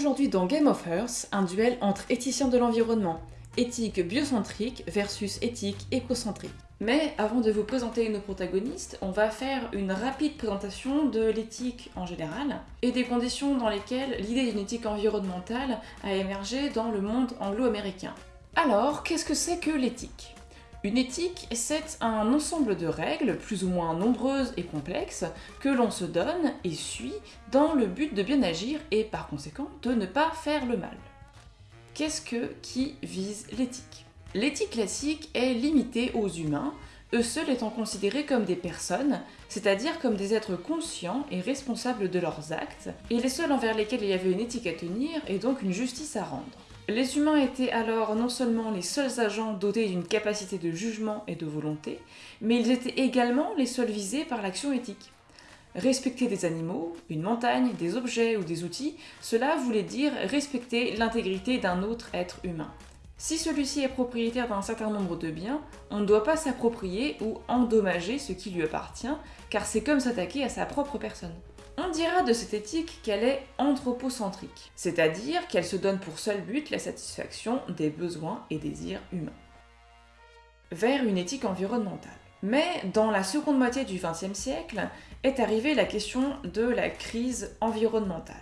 Aujourd'hui dans Game of Earth, un duel entre éthiciens de l'environnement, éthique biocentrique versus éthique écocentrique. Mais avant de vous présenter nos protagonistes, on va faire une rapide présentation de l'éthique en général et des conditions dans lesquelles l'idée d'une éthique environnementale a émergé dans le monde anglo-américain. Alors, qu'est-ce que c'est que l'éthique? Une éthique, c'est un ensemble de règles, plus ou moins nombreuses et complexes, que l'on se donne et suit dans le but de bien agir et par conséquent de ne pas faire le mal. Qu'est-ce que qui vise l'éthique? L'éthique classique est limitée aux humains, eux seuls étant considérés comme des personnes, c'est-à-dire comme des êtres conscients et responsables de leurs actes, et les seuls envers lesquels il y avait une éthique à tenir et donc une justice à rendre. Les humains étaient alors non seulement les seuls agents dotés d'une capacité de jugement et de volonté, mais ils étaient également les seuls visés par l'action éthique. Respecter des animaux, une montagne, des objets ou des outils, cela voulait dire respecter l'intégrité d'un autre être humain. Si celui-ci est propriétaire d'un certain nombre de biens, on ne doit pas s'approprier ou endommager ce qui lui appartient, car c'est comme s'attaquer à sa propre personne. On dira de cette éthique qu'elle est anthropocentrique, c'est-à-dire qu'elle se donne pour seul but la satisfaction des besoins et désirs humains. Vers une éthique environnementale. Mais dans la seconde moitié du XXe siècle est arrivée la question de la crise environnementale,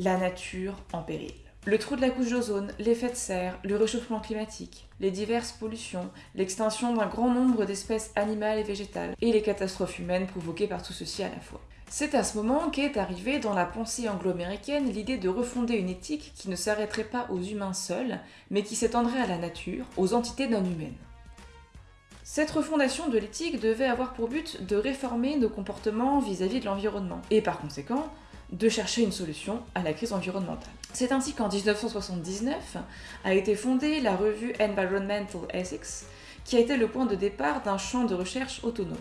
la nature en péril. Le trou de la couche d'ozone, l'effet de serre, le réchauffement climatique, les diverses pollutions, l'extinction d'un grand nombre d'espèces animales et végétales, et les catastrophes humaines provoquées par tout ceci à la fois. C'est à ce moment qu'est arrivée dans la pensée anglo-américaine l'idée de refonder une éthique qui ne s'arrêterait pas aux humains seuls, mais qui s'étendrait à la nature, aux entités non humaines. Cette refondation de l'éthique devait avoir pour but de réformer nos comportements vis-à-vis de l'environnement, et par conséquent, de chercher une solution à la crise environnementale. C'est ainsi qu'en 1979 a été fondée la revue Environmental Ethics, qui a été le point de départ d'un champ de recherche autonome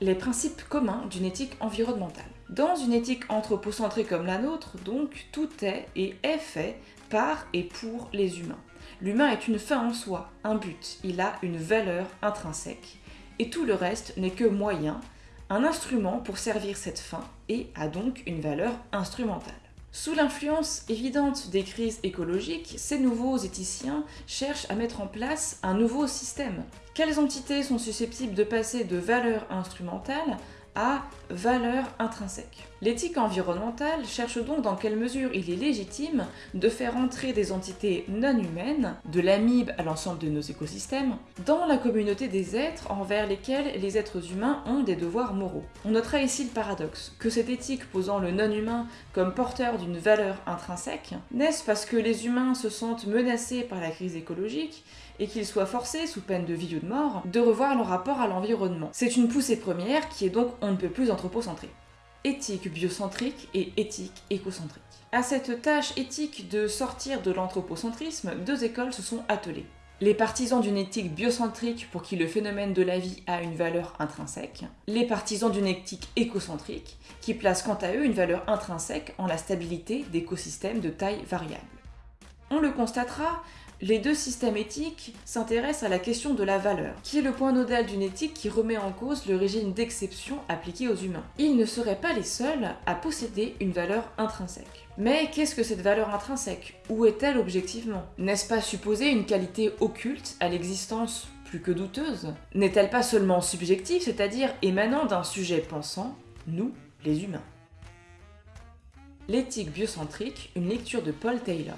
les principes communs d'une éthique environnementale. Dans une éthique anthropocentrée comme la nôtre, donc, tout est et est fait par et pour les humains. L'humain est une fin en soi, un but, il a une valeur intrinsèque, et tout le reste n'est que moyen, un instrument pour servir cette fin, et a donc une valeur instrumentale. Sous l'influence évidente des crises écologiques, ces nouveaux éthiciens cherchent à mettre en place un nouveau système. Quelles entités sont susceptibles de passer de valeurs instrumentales à valeur intrinsèque? L'éthique environnementale cherche donc dans quelle mesure il est légitime de faire entrer des entités non humaines, de l'amibe à l'ensemble de nos écosystèmes, dans la communauté des êtres envers lesquels les êtres humains ont des devoirs moraux. On notera ici le paradoxe, que cette éthique posant le non-humain comme porteur d'une valeur intrinsèque, n'est-ce parce que les humains se sentent menacés par la crise écologique et qu'ils soient forcés, sous peine de vie ou de mort, de revoir leur rapport à l'environnement? C'est une poussée première qui est donc on ne peut plus anthropocentrée. Éthique biocentrique et éthique écocentrique. À cette tâche éthique de sortir de l'anthropocentrisme, deux écoles se sont attelées. Les partisans d'une éthique biocentrique pour qui le phénomène de la vie a une valeur intrinsèque, les partisans d'une éthique écocentrique qui place quant à eux une valeur intrinsèque en la stabilité d'écosystèmes de taille variable. On le constatera, les deux systèmes éthiques s'intéressent à la question de la valeur, qui est le point nodal d'une éthique qui remet en cause le régime d'exception appliqué aux humains. Ils ne seraient pas les seuls à posséder une valeur intrinsèque. Mais qu'est-ce que cette valeur intrinsèque? Où est-elle objectivement? N'est-ce pas supposer une qualité occulte à l'existence plus que douteuse? N'est-elle pas seulement subjective, c'est-à-dire émanant d'un sujet pensant, nous, les humains? L'éthique biocentrique, une lecture de Paul Taylor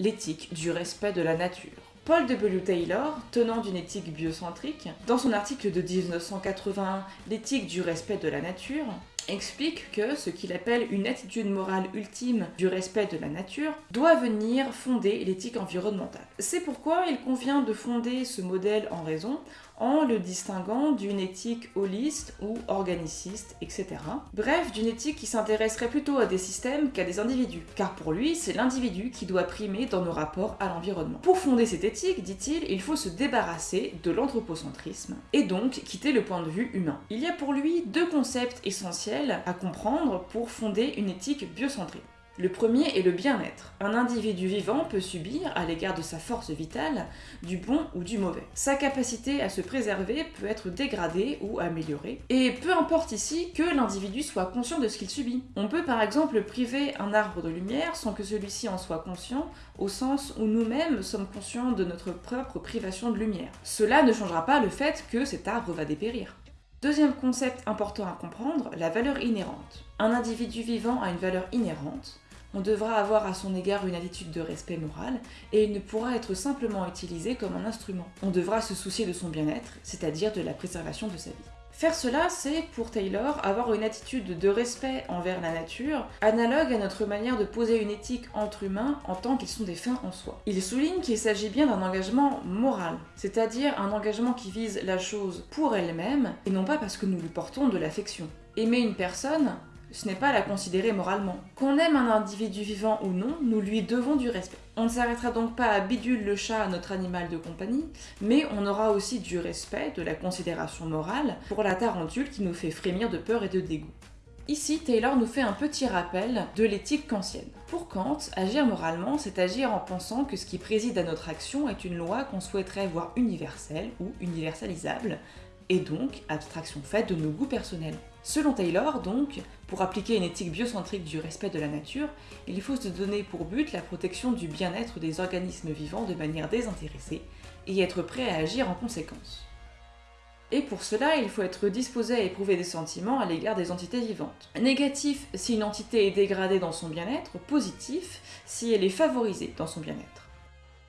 l'éthique du respect de la nature. Paul W. Taylor, tenant d'une éthique biocentrique, dans son article de 1981 L'éthique du respect de la nature, explique que ce qu'il appelle une attitude morale ultime du respect de la nature doit venir fonder l'éthique environnementale. C'est pourquoi il convient de fonder ce modèle en raison en le distinguant d'une éthique holiste ou organiciste, etc. Bref, d'une éthique qui s'intéresserait plutôt à des systèmes qu'à des individus, car pour lui, c'est l'individu qui doit primer dans nos rapports à l'environnement. Pour fonder cette éthique, dit-il, il faut se débarrasser de l'anthropocentrisme, et donc quitter le point de vue humain. Il y a pour lui deux concepts essentiels à comprendre pour fonder une éthique biocentrée. Le premier est le bien-être. Un individu vivant peut subir, à l'égard de sa force vitale, du bon ou du mauvais. Sa capacité à se préserver peut être dégradée ou améliorée, et peu importe ici que l'individu soit conscient de ce qu'il subit. On peut par exemple priver un arbre de lumière sans que celui-ci en soit conscient, au sens où nous-mêmes sommes conscients de notre propre privation de lumière. Cela ne changera pas le fait que cet arbre va dépérir. Deuxième concept important à comprendre, la valeur inhérente. Un individu vivant a une valeur inhérente, on devra avoir à son égard une attitude de respect moral et il ne pourra être simplement utilisé comme un instrument. On devra se soucier de son bien-être, c'est-à-dire de la préservation de sa vie. Faire cela, c'est pour Taylor avoir une attitude de respect envers la nature, analogue à notre manière de poser une éthique entre humains en tant qu'ils sont des fins en soi. Il souligne qu'il s'agit bien d'un engagement moral, c'est-à-dire un engagement qui vise la chose pour elle-même et non pas parce que nous lui portons de l'affection. Aimer une personne, ce n'est pas la considérer moralement. Qu'on aime un individu vivant ou non, nous lui devons du respect. On ne s'arrêtera donc pas à Bidule le chat, notre animal de compagnie, mais on aura aussi du respect, de la considération morale pour la tarentule qui nous fait frémir de peur et de dégoût. Ici, Taylor nous fait un petit rappel de l'éthique kantienne. Pour Kant, agir moralement, c'est agir en pensant que ce qui préside à notre action est une loi qu'on souhaiterait voir universelle ou universalisable, et donc abstraction faite de nos goûts personnels. Selon Taylor, donc, pour appliquer une éthique biocentrique du respect de la nature, il faut se donner pour but la protection du bien-être des organismes vivants de manière désintéressée et être prêt à agir en conséquence. Et pour cela, il faut être disposé à éprouver des sentiments à l'égard des entités vivantes. Négatif si une entité est dégradée dans son bien-être, positif si elle est favorisée dans son bien-être.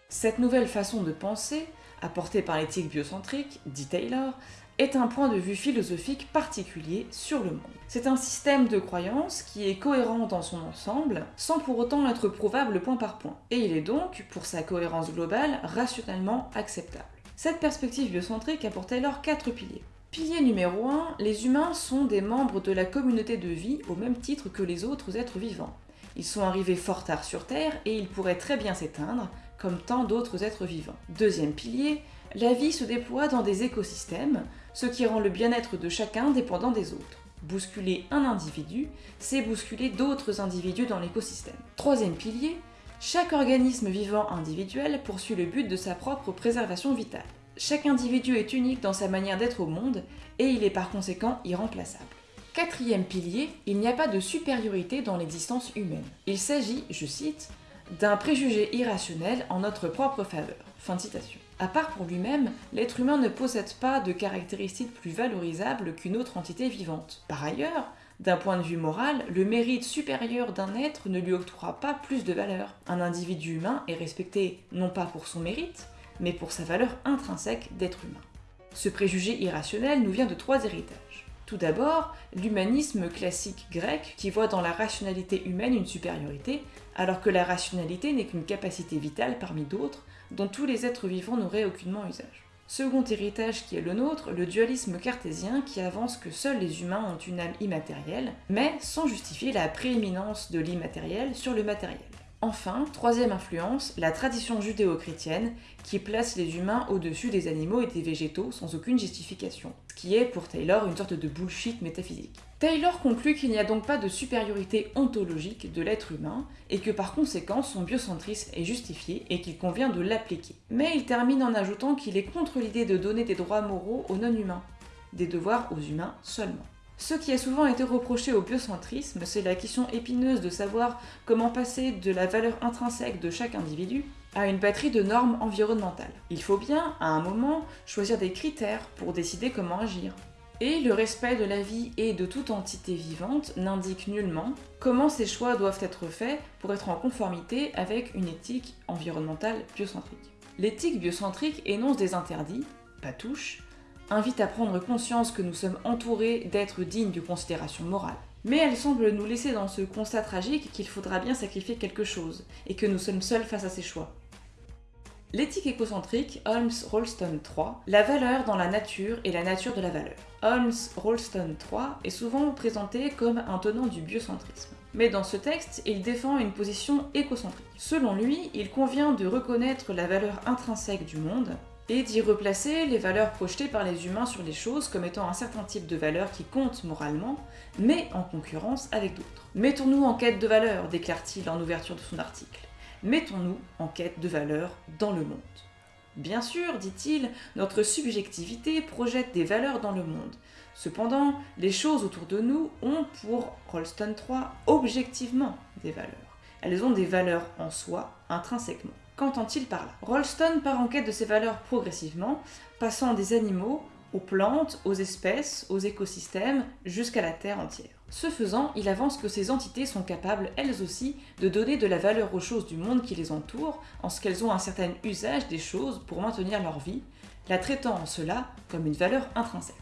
Cette nouvelle façon de penser, apportée par l'éthique biocentrique, dit Taylor, est un point de vue philosophique particulier sur le monde. C'est un système de croyances qui est cohérent dans son ensemble, sans pour autant être prouvable point par point, et il est donc, pour sa cohérence globale, rationnellement acceptable. Cette perspective biocentrique a pour Taylor quatre piliers. Pilier numéro 1, les humains sont des membres de la communauté de vie au même titre que les autres êtres vivants. Ils sont arrivés fort tard sur Terre et ils pourraient très bien s'éteindre, comme tant d'autres êtres vivants. Deuxième pilier, la vie se déploie dans des écosystèmes, ce qui rend le bien-être de chacun dépendant des autres. Bousculer un individu, c'est bousculer d'autres individus dans l'écosystème. Troisième pilier, chaque organisme vivant individuel poursuit le but de sa propre préservation vitale. Chaque individu est unique dans sa manière d'être au monde et il est par conséquent irremplaçable. Quatrième pilier, il n'y a pas de supériorité dans l'existence humaine. Il s'agit, je cite, d'un préjugé irrationnel en notre propre faveur. Fin de citation. À part pour lui-même, l'être humain ne possède pas de caractéristiques plus valorisables qu'une autre entité vivante. Par ailleurs, d'un point de vue moral, le mérite supérieur d'un être ne lui octroiera pas plus de valeur. Un individu humain est respecté non pas pour son mérite, mais pour sa valeur intrinsèque d'être humain. Ce préjugé irrationnel nous vient de trois héritages. Tout d'abord, l'humanisme classique grec qui voit dans la rationalité humaine une supériorité, alors que la rationalité n'est qu'une capacité vitale parmi d'autres dont tous les êtres vivants n'auraient aucunement usage. Second héritage qui est le nôtre, le dualisme cartésien qui avance que seuls les humains ont une âme immatérielle, mais sans justifier la prééminence de l'immatériel sur le matériel. Enfin, troisième influence, la tradition judéo-chrétienne qui place les humains au-dessus des animaux et des végétaux sans aucune justification, ce qui est pour Taylor une sorte de bullshit métaphysique. Taylor conclut qu'il n'y a donc pas de supériorité ontologique de l'être humain et que par conséquent son biocentrisme est justifié et qu'il convient de l'appliquer. Mais il termine en ajoutant qu'il est contre l'idée de donner des droits moraux aux non-humains, des devoirs aux humains seulement. Ce qui a souvent été reproché au biocentrisme, c'est la question épineuse de savoir comment passer de la valeur intrinsèque de chaque individu à une batterie de normes environnementales. Il faut bien, à un moment, choisir des critères pour décider comment agir. Et le respect de la vie et de toute entité vivante n'indique nullement comment ces choix doivent être faits pour être en conformité avec une éthique environnementale biocentrique. L'éthique biocentrique énonce des interdits, pas touche, invite à prendre conscience que nous sommes entourés d'êtres dignes de considération morale. Mais elle semble nous laisser dans ce constat tragique qu'il faudra bien sacrifier quelque chose, et que nous sommes seuls face à ces choix. L'éthique écocentrique, Holmes-Rolston 3, la valeur dans la nature et la nature de la valeur. Holmes-Rolston 3 est souvent présenté comme un tenant du biocentrisme. Mais dans ce texte, il défend une position écocentrique. Selon lui, il convient de reconnaître la valeur intrinsèque du monde, et d'y replacer les valeurs projetées par les humains sur les choses comme étant un certain type de valeurs qui comptent moralement, mais en concurrence avec d'autres. Mettons-nous en quête de valeurs, déclare-t-il en ouverture de son article. Mettons-nous en quête de valeurs dans le monde. Bien sûr, dit-il, notre subjectivité projette des valeurs dans le monde. Cependant, les choses autour de nous ont pour Rolston 3 objectivement des valeurs. Elles ont des valeurs en soi, intrinsèquement. Qu'entend-il par là Rolston part en quête de ces valeurs progressivement, passant des animaux aux plantes, aux espèces, aux écosystèmes, jusqu'à la Terre entière. Ce faisant, il avance que ces entités sont capables, elles aussi, de donner de la valeur aux choses du monde qui les entoure, en ce qu'elles ont un certain usage des choses pour maintenir leur vie, la traitant en cela comme une valeur intrinsèque.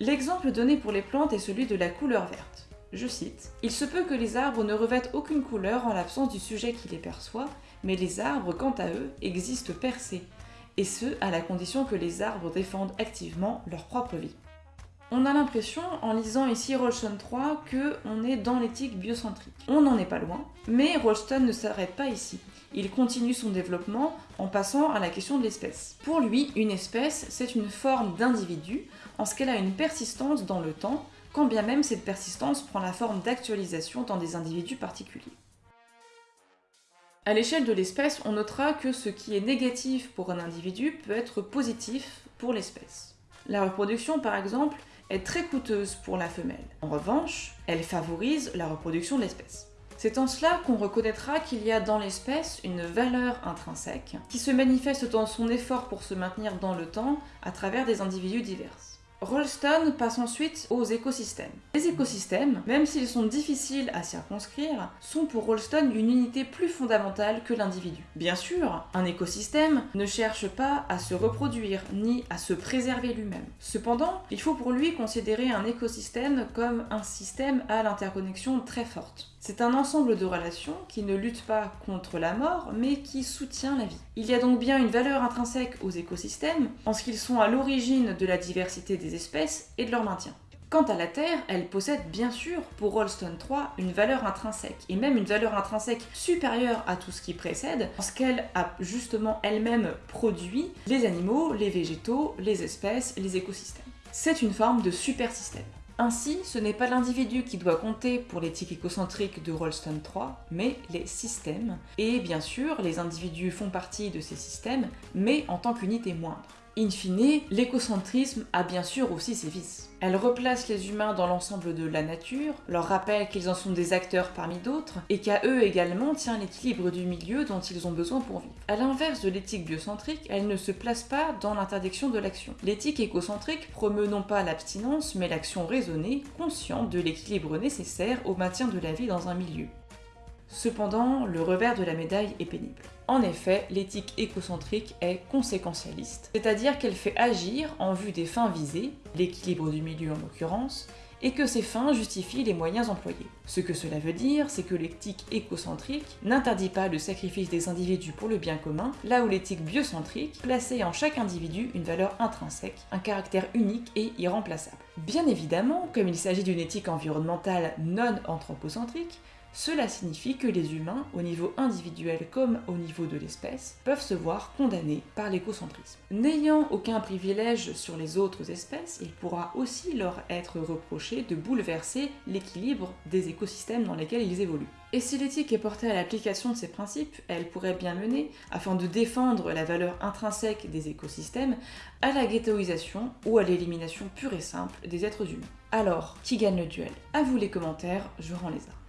L'exemple donné pour les plantes est celui de la couleur verte. Je cite Il se peut que les arbres ne revêtent aucune couleur en l'absence du sujet qui les perçoit, mais les arbres, quant à eux, existent percés, et ce, à la condition que les arbres défendent activement leur propre vie. On a l'impression, en lisant ici Rolston 3, que on est dans l'éthique biocentrique. On n'en est pas loin, mais Rolston ne s'arrête pas ici. Il continue son développement en passant à la question de l'espèce. Pour lui, une espèce, c'est une forme d'individu, en ce qu'elle a une persistance dans le temps, quand bien même cette persistance prend la forme d'actualisation dans des individus particuliers. À l'échelle de l'espèce, on notera que ce qui est négatif pour un individu peut être positif pour l'espèce. La reproduction, par exemple, est très coûteuse pour la femelle. En revanche, elle favorise la reproduction de l'espèce. C'est en cela qu'on reconnaîtra qu'il y a dans l'espèce une valeur intrinsèque qui se manifeste dans son effort pour se maintenir dans le temps à travers des individus divers. Rolston passe ensuite aux écosystèmes. Les écosystèmes, même s'ils sont difficiles à circonscrire, sont pour Rolston une unité plus fondamentale que l'individu. Bien sûr, un écosystème ne cherche pas à se reproduire ni à se préserver lui-même. Cependant, il faut pour lui considérer un écosystème comme un système à l'interconnexion très forte. C'est un ensemble de relations qui ne luttent pas contre la mort, mais qui soutient la vie. Il y a donc bien une valeur intrinsèque aux écosystèmes, en ce qu'ils sont à l'origine de la diversité des espèces et de leur maintien. Quant à la Terre, elle possède bien sûr, pour Rolston 3, une valeur intrinsèque, et même une valeur intrinsèque supérieure à tout ce qui précède, parce qu'elle a justement elle-même produit les animaux, les végétaux, les espèces, les écosystèmes. C'est une forme de super système. Ainsi, ce n'est pas l'individu qui doit compter pour l'éthique écocentrique de Rolston 3, mais les systèmes. Et bien sûr, les individus font partie de ces systèmes, mais en tant qu'unité moindre. In fine, l'écocentrisme a bien sûr aussi ses vices. Elle replace les humains dans l'ensemble de la nature, leur rappelle qu'ils en sont des acteurs parmi d'autres, et qu'à eux également tient l'équilibre du milieu dont ils ont besoin pour vivre. A l'inverse de l'éthique biocentrique, elle ne se place pas dans l'interdiction de l'action. L'éthique écocentrique promeut non pas l'abstinence, mais l'action raisonnée, consciente de l'équilibre nécessaire au maintien de la vie dans un milieu. Cependant, le revers de la médaille est pénible. En effet, l'éthique écocentrique est conséquentialiste, c'est-à-dire qu'elle fait agir en vue des fins visées, l'équilibre du milieu en l'occurrence, et que ces fins justifient les moyens employés. Ce que cela veut dire, c'est que l'éthique écocentrique n'interdit pas le sacrifice des individus pour le bien commun, là où l'éthique biocentrique plaçait en chaque individu une valeur intrinsèque, un caractère unique et irremplaçable. Bien évidemment, comme il s'agit d'une éthique environnementale non anthropocentrique, cela signifie que les humains, au niveau individuel comme au niveau de l'espèce, peuvent se voir condamnés par l'écocentrisme. N'ayant aucun privilège sur les autres espèces, il pourra aussi leur être reproché de bouleverser l'équilibre des écosystèmes dans lesquels ils évoluent. Et si l'éthique est portée à l'application de ces principes, elle pourrait bien mener, afin de défendre la valeur intrinsèque des écosystèmes, à la ghettoisation ou à l'élimination pure et simple des êtres humains. Alors, qui gagne le duel? À vous les commentaires, je rends les armes.